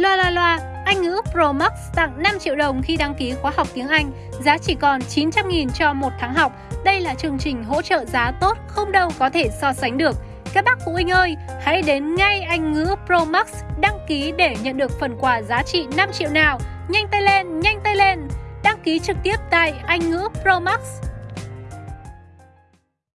Loa loa loa, Anh ngữ Pro Max tặng 5 triệu đồng khi đăng ký khóa học tiếng Anh, giá chỉ còn 900.000 cho một tháng học. Đây là chương trình hỗ trợ giá tốt không đâu có thể so sánh được. Các bác phụ huynh ơi, hãy đến ngay Anh ngữ Pro Max đăng ký để nhận được phần quà giá trị 5 triệu nào. Nhanh tay lên, nhanh tay lên! Đăng ký trực tiếp tại Anh ngữ Pro Max.